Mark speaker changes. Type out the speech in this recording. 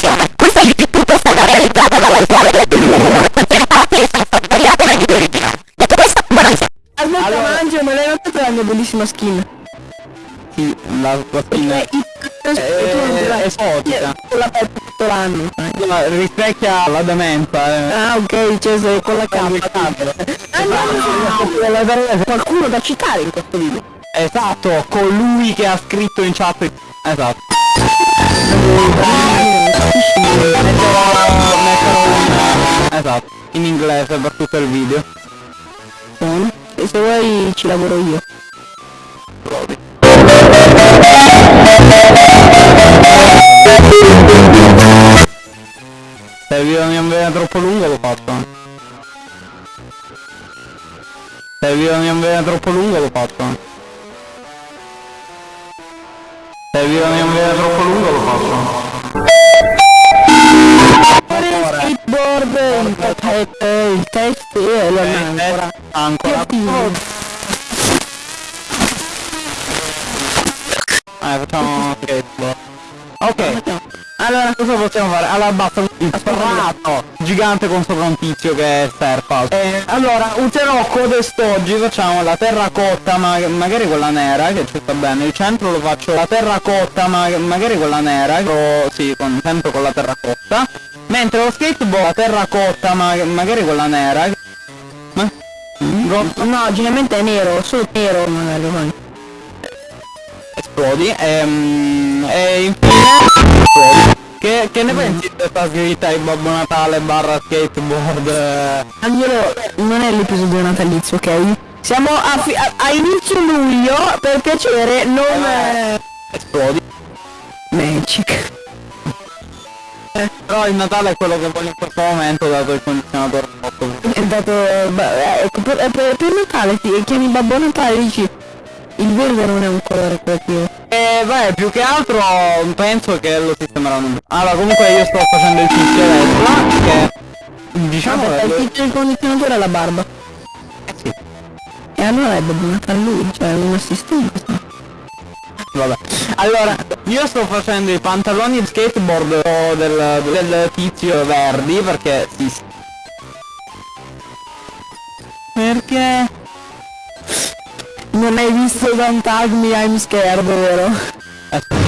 Speaker 1: conclusione. Questa GP è stata realizzata dalla scuola del contiene parti che sono state tagliate dai video originali. Detto questo, buona visione.
Speaker 2: Aspetta,
Speaker 3: Allora-
Speaker 2: Mangio, me l'hai notata la mia bellissima skin?
Speaker 3: Sì, la tua skin
Speaker 2: Eh,
Speaker 3: è
Speaker 2: non l'hai.
Speaker 3: esotica.
Speaker 2: Con la pelle tutto l'anno.
Speaker 3: Ma rispecchia la demenza. eh.
Speaker 2: Ah, ok, cioè sei con la. Ah, no, qualcuno da citare in questo video.
Speaker 3: Esatto, colui che ha scritto in chat. Esatto. Metterò, metterò. Esatto, in inglese per tutto il video.
Speaker 2: Buono. E se vuoi ci lavoro io.
Speaker 3: Se il video non viene troppo lungo lo faccio. Se il video non viene troppo lungo lo faccio. Se il video non viene troppo lungo lo faccio.
Speaker 2: Il test, il test e lo ancora.
Speaker 3: Ancora. Eh, facciamo skateboard. Ok, allora cosa possiamo fare? Allora basta il prato gigante con sopra un tizio che è surfa. Eh, allora userò quest'oggi facciamo la terracotta ma magari quella nera che ci sta bene. Il centro lo faccio la terracotta ma magari quella nera. Però, sì, con, sempre con la terracotta. Mentre lo skateboard la terracotta ma magari quella nera. Ma?
Speaker 2: No, generalmente è nero, solo nero magari poi.
Speaker 3: esplodi ehm, e infine esplodi. Che, che ne pensi di questa scritta di Babbo Natale barra skateboard?
Speaker 2: Angelo, non è l'episodio natalizio, ok? Siamo a, a- a inizio luglio, per piacere, non... Eh...
Speaker 3: Esplodi.
Speaker 2: Magic.
Speaker 3: Però il Natale è quello che voglio in questo momento dato il condizionatore sotto.
Speaker 2: È dato... beh, ecco, per, eh, per, per Natale ti chiami Babbo Natale e dici... Il verde non è un colore creativo.
Speaker 3: E beh, più che altro penso che lo sistemeranno. Allora comunque io sto facendo il tizio adesso che diciamo
Speaker 2: il
Speaker 3: che
Speaker 2: tizio del condizionatore è la barba.
Speaker 3: eh sì,
Speaker 2: E allora è Babbo Natale lui, cioè un assistente.
Speaker 3: vabbè. Allora, io sto facendo i pantaloni skateboard del, del tizio verdi perché sì. Perché?
Speaker 2: Non hai visto Don't Tag Me I'm Scared, vero?
Speaker 3: Aspetta.